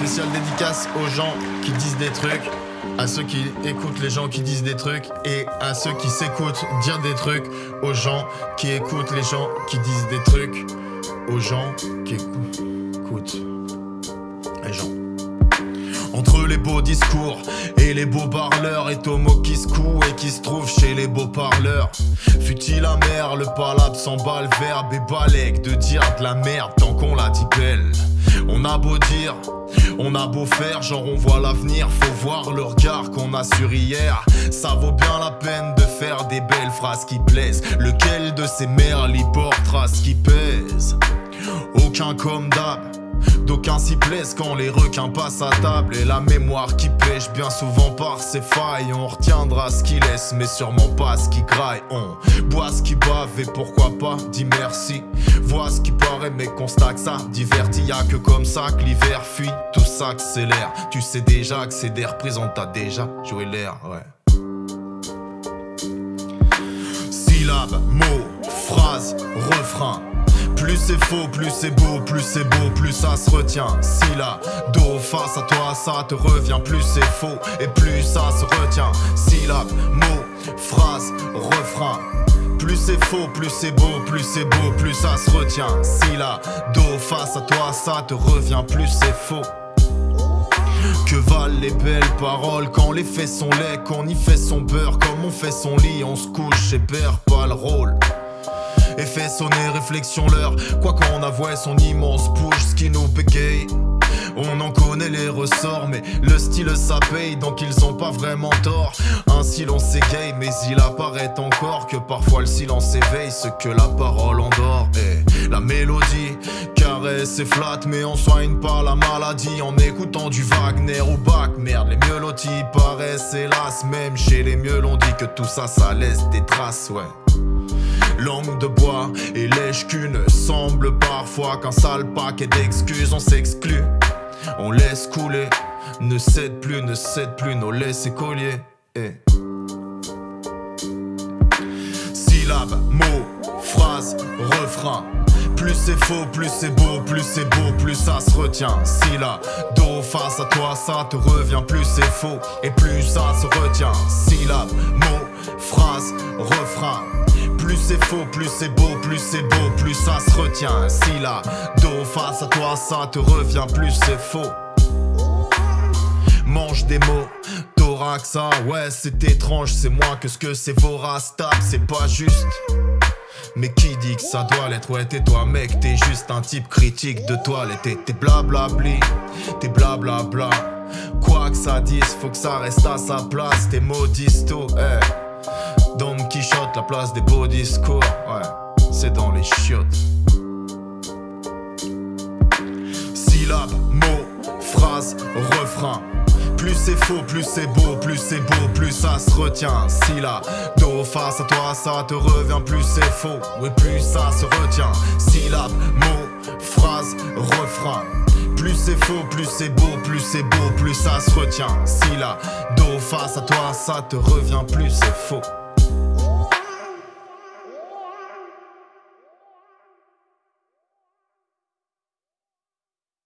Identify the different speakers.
Speaker 1: spéciale dédicace aux gens qui disent des trucs, à ceux qui écoutent les gens qui disent des trucs et à ceux qui s'écoutent dire des trucs, aux gens qui écoutent les gens qui disent des trucs, aux gens qui écoutent les gens. Entre les beaux discours et les beaux parleurs Et Tomo qui se coud et qui se trouve chez les beaux parleurs. Fut-il amer, le palabre s'emballe verbe et balèque De dire de la merde tant qu'on la dit belle. On a beau dire, on a beau faire, genre on voit l'avenir Faut voir le regard qu'on a sur hier. Ça vaut bien la peine de faire des belles phrases qui plaisent. Lequel de ces merles y porte trace qui pèse? Aucun comme d'hab D'aucuns s'y plaisent quand les requins passent à table Et la mémoire qui pêche bien souvent par ses failles. On retiendra ce qu'il laisse mais sûrement pas ce qui graille. On boit ce qui bave et pourquoi pas dit merci. Vois ce qui paraît mais constate que ça divertit. Y'a que comme ça que l'hiver fuit Tout ça accélère Tu sais déjà que c'est des représentants T'as déjà joué l'air ouais. Syllabes, mots, phrases, refrains plus c'est faux, plus c'est beau, plus c'est beau, plus ça se retient. Si la do face à toi, ça te revient, plus c'est faux et plus ça se retient. Syllabe, mot, phrase, refrain. Plus c'est faux, plus c'est beau, plus c'est beau, plus ça se retient. Si la do face à toi, ça te revient, plus c'est faux. Que valent les belles paroles quand les faits sont laids, qu'on y fait son beurre, comme on fait son lit, on se couche et perd pas le rôle et fait sonner réflexion l'heure. Quoi qu'on avoue son immense push, ce qui nous bégaye. On en connaît les ressorts, mais le style ça paye, donc ils ont pas vraiment tort. Un silence égaye, mais il apparaît encore que parfois le silence éveille ce que la parole endort. Et la mélodie caresse et flatte, mais on soigne pas la maladie en écoutant du Wagner ou Bach. Merde, les mieux paraissent hélas, même chez les mieux l'on dit que tout ça, ça laisse des traces, ouais. Langue de bois et lèche qu'une semble parfois qu'un sale paquet d'excuses on s'exclut On laisse couler, ne cède plus, ne cède plus nos laissés colliers et... Syllabes, mots, phrases, refrain plus c'est faux, plus c'est beau, plus c'est beau, plus ça se retient. Si la do face à toi, ça te revient, plus c'est faux et plus ça se retient. Syllabes, mots, phrases, refrain. Plus c'est faux, plus c'est beau, plus c'est beau, plus ça se retient. Si la dos face à toi, ça te revient, plus c'est faux. Mange des mots, thoraxa, ouais c'est étrange, c'est moins que ce que c'est vorace, c'est pas juste. Mais qui dit que ça doit l'être? Ouais t'es toi mec t'es juste un type critique de toilette T'es blablabli, t'es blablabla Quoi que ça dise faut que ça reste à sa place T'es modisto, eh Don Quichotte, la place des beaux discours, ouais, c'est dans les chiottes. Syllabes, mots, phrases, refrain. Plus c'est faux, plus c'est beau, plus c'est beau, plus ça se retient. Si dos face à toi, ça te revient, plus c'est faux, oui, plus ça se retient. Syllabes, mots, phrases, refrain. Plus c'est faux, plus c'est beau, plus c'est beau, plus ça se retient. Si la dos face à toi, ça te revient, plus c'est faux.